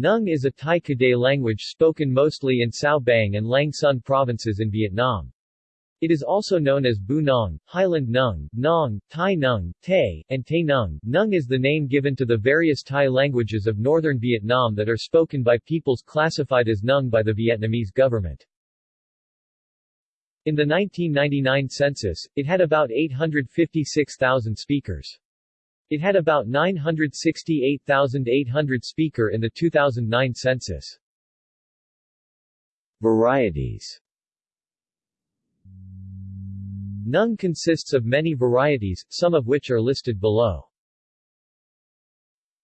Nung is a Tai Kadai language spoken mostly in Cao Bang and Lang Son provinces in Vietnam. It is also known as Bu Nong, Highland Nung, Nong, Thai Nung, Tay, and Tay Nung. Nung is the name given to the various Thai languages of northern Vietnam that are spoken by peoples classified as Nung by the Vietnamese government. In the 1999 census, it had about 856,000 speakers. It had about 968,800 speaker in the 2009 census. Varieties Nung consists of many varieties, some of which are listed below.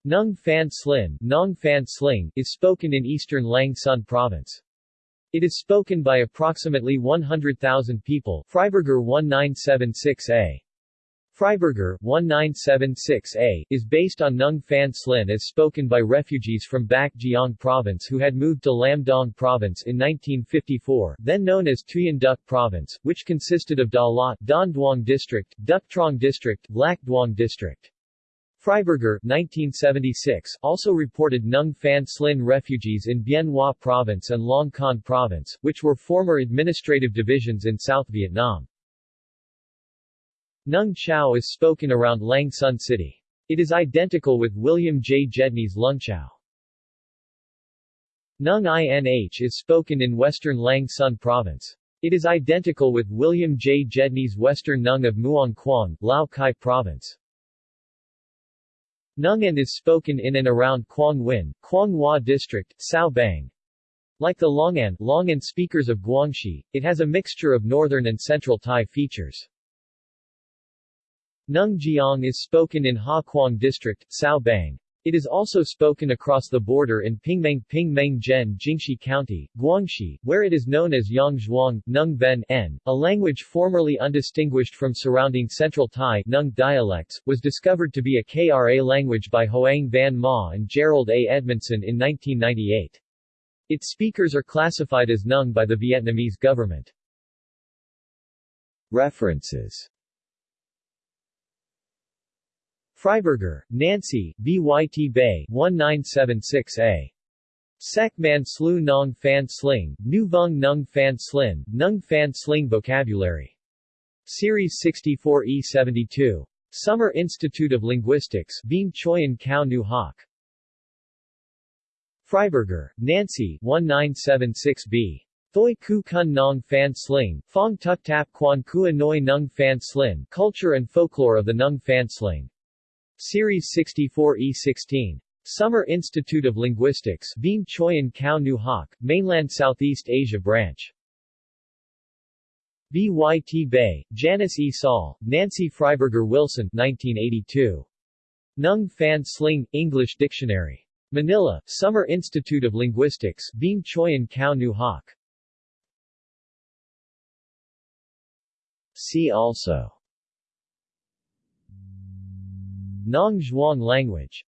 Nung Phan Slin, Nong Phan Sling, is spoken in eastern Lang Son province. It is spoken by approximately 100,000 people Freiberger 1976a. Freiberger, 1976a, is based on Nung Phan Slin as spoken by refugees from Bac Giang Province who had moved to Lam Dong Province in 1954, then known as Tuyen Duc Province, which consisted of Da La, Don Duong District, Duc Trong District, Lac Duong District. Freiberger 1976, also reported Nung Phan Slin refugees in Bien Hoa Province and Long Con Province, which were former administrative divisions in South Vietnam. Nung Chau is spoken around Lang Son City. It is identical with William J. Gedney's Lungchau. Nung Inh is spoken in western Lang Son Province. It is identical with William J. Gedney's Western Nung of Muang Quang, Lao Cai Province. Nungan is spoken in and around Quang Win, Quang Hoa District, Cao Bang. Like the Longan, Longan speakers of Guangxi, it has a mixture of northern and central Thai features. Nung Jiang is spoken in Ha Quang District, Cao Bang. It is also spoken across the border in Pingmeng Pingmeng Zhen Jingxi County, Guangxi, where it is known as Yang Zhuang, Nung Ben N, a language formerly undistinguished from surrounding Central Thai Nung dialects, was discovered to be a KRA language by Hoang Van Ma and Jerold A. Edmondson in 1998. Its speakers are classified as Nung by the Vietnamese government. References Freiberger, Nancy, Byt Bay 1976a. Sek Man Slu Nong Fan Sling, Nu Vung Nung Fan Slin, Nung Fan Sling Vocabulary. Series 64E72. Summer Institute of Linguistics, Beam Choyan Kao Nu Hoc. Freiberger, Nancy 1976b. Thoi Ku Kun Nong Fan Sling, Fong Tuk Tap Quan Kua Noi Nung Fan Slin, Culture and Folklore of the Nung Fan Sling. Series 64E16. Summer Institute of Linguistics Beam Choyan Kao Nu Hoc, Mainland Southeast Asia Branch. BYT Bay, Janice E. Saul, Nancy Freiberger Wilson 1982. Nung Fan Sling, English Dictionary. Manila, Summer Institute of Linguistics Beam Choyan Kao Nu Hoc. See also Nong Zhuang language